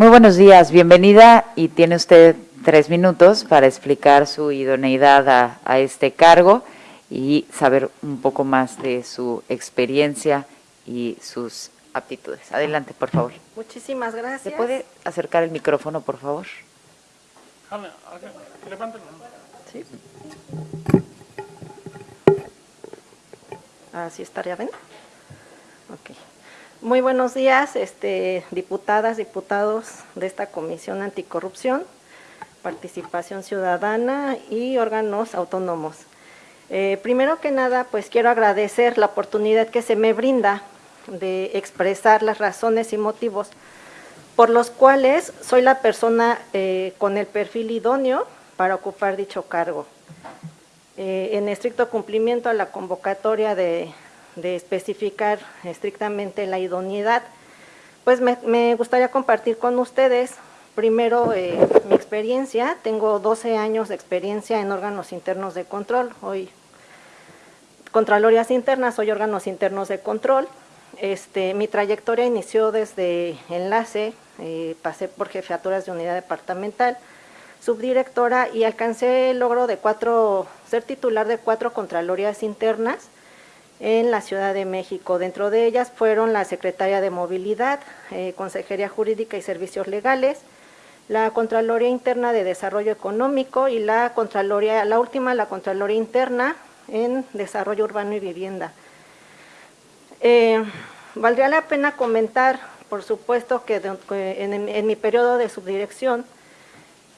Muy buenos días, bienvenida y tiene usted tres minutos para explicar su idoneidad a, a este cargo y saber un poco más de su experiencia y sus aptitudes. Adelante, por favor. Muchísimas gracias. ¿Se puede acercar el micrófono, por favor? Sí. Así estaría bien. Ok. Muy buenos días, este, diputadas, diputados de esta Comisión Anticorrupción, Participación Ciudadana y órganos autónomos. Eh, primero que nada, pues quiero agradecer la oportunidad que se me brinda de expresar las razones y motivos por los cuales soy la persona eh, con el perfil idóneo para ocupar dicho cargo. Eh, en estricto cumplimiento a la convocatoria de, especificar estrictamente la idoneidad, pues me, gustaría compartir con ustedes primero eh, mi experiencia. Tengo 12 años de experiencia en órganos internos de control. Hoy, Contralorías internas, soy órganos internos de control. Este, mi trayectoria inició desde enlace, eh, pasé por jefaturas de unidad departamental, subdirectora y alcancé el logro de cuatro, ser titular de cuatro Contralorías internas en la Ciudad de México. Dentro de ellas fueron la Secretaria de Movilidad, eh, Consejería Jurídica y Servicios Legales, la Contraloría Interna de Desarrollo Económico y la Contraloría, la última, la Contraloría Interna en Desarrollo Urbano y Vivienda. Eh, valdría la pena comentar, por supuesto, que en, mi periodo de subdirección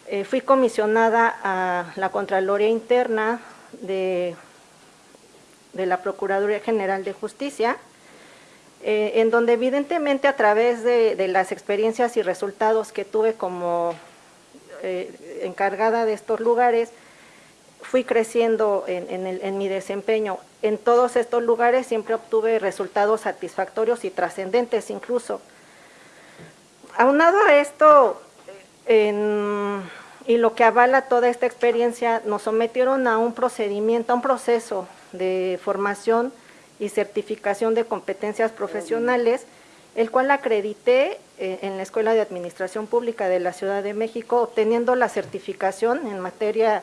eh, fui comisionada a la Contraloría Interna de, de la Procuraduría General de Justicia, eh, en donde evidentemente a través de, las experiencias y resultados que tuve como encargada de estos lugares, fui creciendo en, mi desempeño. En todos estos lugares siempre obtuve resultados satisfactorios y trascendentes incluso. Aunado a esto, y lo que avala toda esta experiencia, nos sometieron a un procedimiento, a un proceso de formación y certificación de competencias profesionales, el cual acredité eh, en la Escuela de Administración Pública de la Ciudad de México, obteniendo la certificación en materia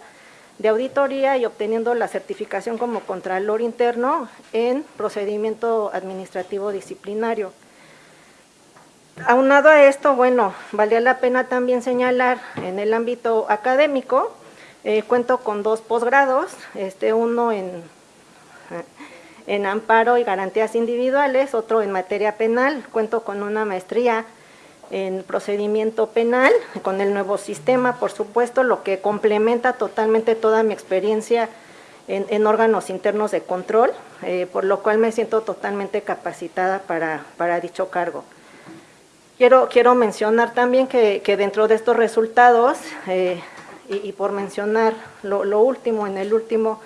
de auditoría y obteniendo la certificación como Contralor Interno en procedimiento administrativo disciplinario. Aunado a esto, bueno, valía la pena también señalar en el ámbito académico, eh, cuento con dos posgrados, este uno en, en amparo y garantías individuales, otro en materia penal, cuento con una maestría en procedimiento penal, con el nuevo sistema, por supuesto, lo que complementa totalmente toda mi experiencia en, órganos internos de control, eh, por lo cual me siento totalmente capacitada para, para dicho cargo. Quiero, quiero mencionar también que, que dentro de estos resultados, eh, y, por mencionar lo, último, en el último,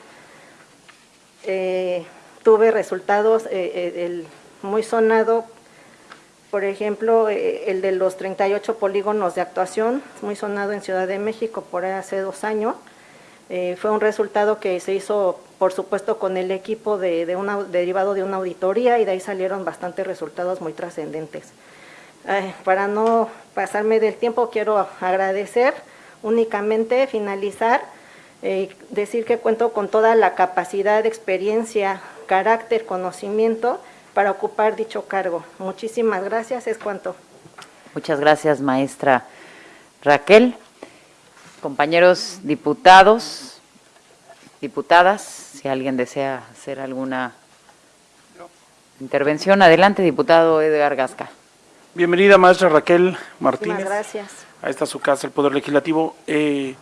eh, tuve resultados, el muy sonado por ejemplo, eh, el de los 38 polígonos de actuación, muy sonado en Ciudad de México por hace dos años. Eh, fue un resultado que se hizo, por supuesto, con el equipo de, derivado de una auditoría y de ahí salieron bastantes resultados muy trascendentes. para no pasarme del tiempo, quiero agradecer únicamente, finalizar, eh, decir que cuento con toda la capacidad, experiencia, carácter, conocimiento para ocupar dicho cargo. Muchísimas gracias, es cuanto. Muchas gracias, maestra Raquel. Compañeros diputados, diputadas, si alguien desea hacer alguna intervención, adelante, diputado Edgar Gasca. Bienvenida, maestra Raquel Martínez. Muchas gracias. A esta su casa, el Poder Legislativo. Eh,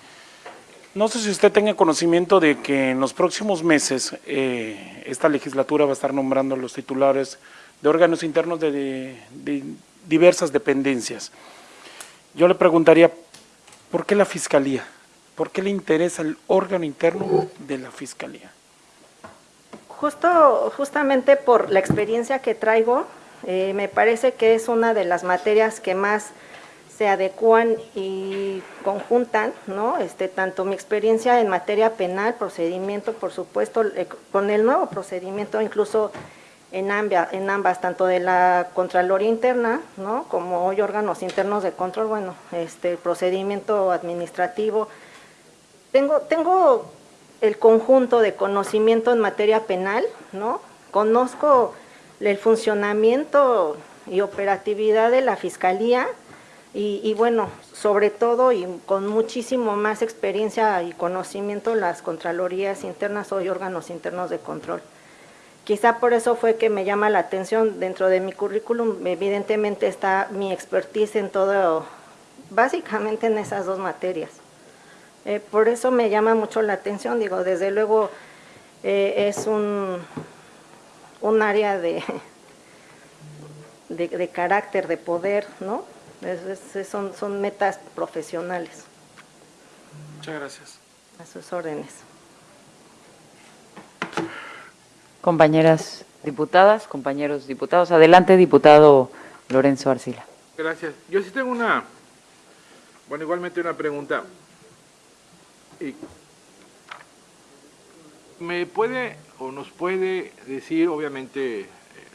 no sé si usted tenga conocimiento de que en los próximos meses eh, esta legislatura va a estar nombrando los titulares de órganos internos de, diversas dependencias. Yo le preguntaría, ¿por qué la Fiscalía? ¿Por qué le interesa el órgano interno de la Fiscalía? Justo, justamente por la experiencia que traigo, eh, me parece que es una de las materias que más se adecuan y conjuntan, ¿no? Este, tanto mi experiencia en materia penal, procedimiento, por supuesto, eh, con el nuevo procedimiento, incluso en ambas, en ambas, tanto de la Contraloría Interna, ¿no? como hoy órganos internos de control, bueno, este, procedimiento administrativo. Tengo, tengo el conjunto de conocimiento en materia penal, ¿no? Conozco el funcionamiento y operatividad de la Fiscalía y, bueno, sobre todo y con muchísimo más experiencia y conocimiento las Contralorías internas o órganos internos de control. Quizá por eso fue que me llama la atención dentro de mi currículum, evidentemente está mi expertise en todo, básicamente en esas dos materias. Eh, por eso me llama mucho la atención, digo, desde luego eh, es un, un área de, de carácter, de poder, ¿no? Es- es- son, son metas profesionales, Muchas gracias. a sus órdenes. Compañeras diputadas, compañeros diputados. Adelante, diputado Lorenzo Arcila. Gracias. Yo sí tengo una, bueno, igualmente una pregunta. Y, ¿Me puede o nos puede decir, obviamente, eh,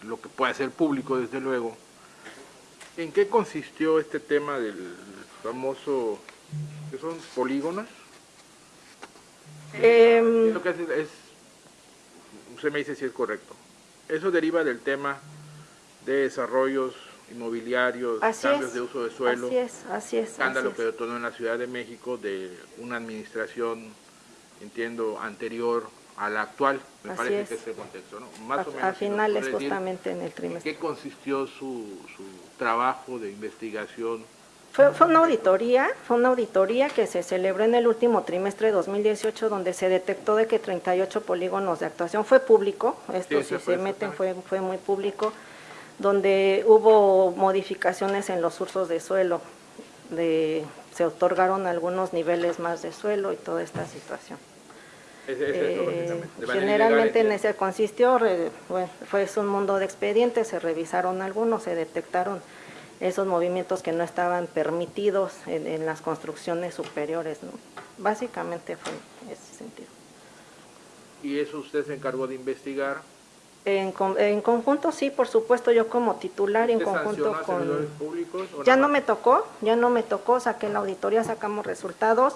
lo que puede ser público, desde luego, en qué consistió este tema del famoso, que son polígonos? Em, lo que hace es, usted me dice si es correcto, eso deriva del tema de desarrollos inmobiliarios, Así cambios es, de uso de suelo, Así es, así es. escándalo así que es. detonó en la Ciudad de México de una administración, entiendo, anterior a la actual, me Así parece es. que es el contexto, ¿no? Más o A- menos. A finales justamente en el ¿En trimestre. qué consistió su, su trabajo de investigación? Fue, fue una auditoría, fue una auditoría que se celebró en el último trimestre de 2018 donde se detectó de que 38 polígonos de actuación fue público, esto Sí, si se meten fue, fue muy público, donde hubo modificaciones en los usos de suelo, de, se otorgaron algunos niveles más de suelo y toda esta situación. Es, es eso, Eh, generalmente en ese consistió, re- bueno, fue un mundo de expedientes, se revisaron algunos, se detectaron esos movimientos que no estaban permitidos en, en las construcciones superiores, ¿no? Básicamente fue en ese sentido. Y eso usted se encargó de investigar. En, en conjunto, sí, por supuesto, yo como titular y en ¿Usted conjunto con... públicos? Ya no me tocó, ya no me tocó, saqué la auditoría, sacamos resultados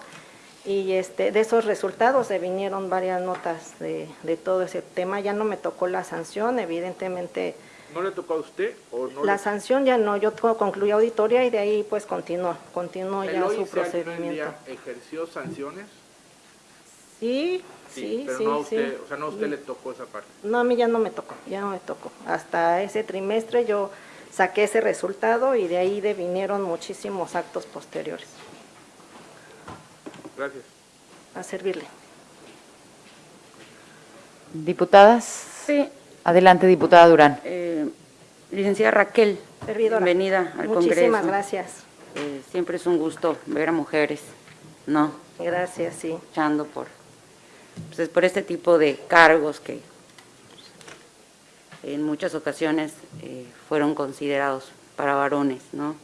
y este de esos resultados se vinieron varias notas de, de todo ese tema, ya no me tocó la sanción, evidentemente ¿No le tocó a usted? O no la le- sanción ya no, yo concluí auditoría y de ahí pues continuó, continuó ¿El ya su procedimiento. ejerció sanciones? Sí, sí, pero sí, no a sí. usted, o sea, no a usted le tocó esa parte. No, a mí ya no me tocó, ya no me tocó. Hasta ese trimestre yo saqué ese resultado y de ahí de vinieron muchísimos actos posteriores. Gracias. A servirle. Diputadas. Sí, Adelante, diputada Durán. eh, licenciada Raquel, Servidora. bienvenida al Congreso. Muchísimas gracias. Eh, siempre es un gusto ver a mujeres, ¿no? Gracias, sí. Luchando por, pues, por este tipo de cargos que en muchas ocasiones eh, fueron considerados para varones, ¿no?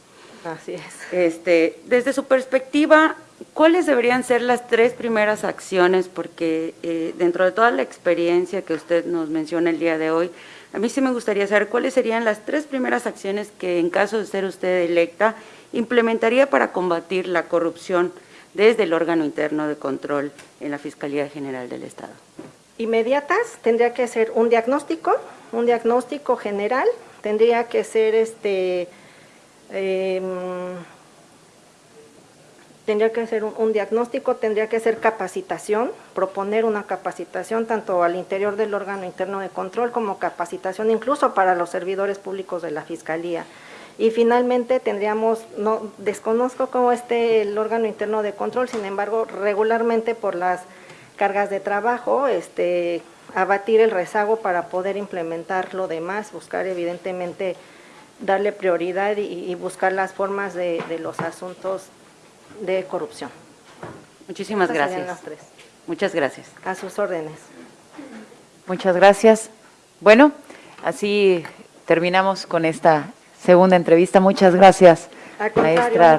Así es. Este, desde su perspectiva, ¿cuáles deberían ser las tres primeras acciones? Porque eh, dentro de toda la experiencia que usted nos menciona el día de hoy, a mí sí me gustaría saber cuáles serían las tres primeras acciones que, en caso de ser usted electa, implementaría para combatir la corrupción desde el órgano interno de control en la Fiscalía General del Estado. Inmediatas tendría que ser un diagnóstico, un diagnóstico general, tendría que ser este em, tendría que ser un, diagnóstico, tendría que ser capacitación, proponer una capacitación tanto al interior del órgano interno de control como capacitación incluso para los servidores públicos de la Fiscalía. Y finalmente tendríamos, no desconozco cómo esté el órgano interno de control, sin embargo, regularmente por las cargas de trabajo, este, abatir el rezago para poder implementar lo demás, buscar evidentemente darle prioridad y, buscar las formas de los asuntos de corrupción. Muchísimas gracias. las tres. Muchas gracias. A sus órdenes. Muchas gracias. Bueno, así terminamos con esta segunda entrevista. Muchas gracias, maestra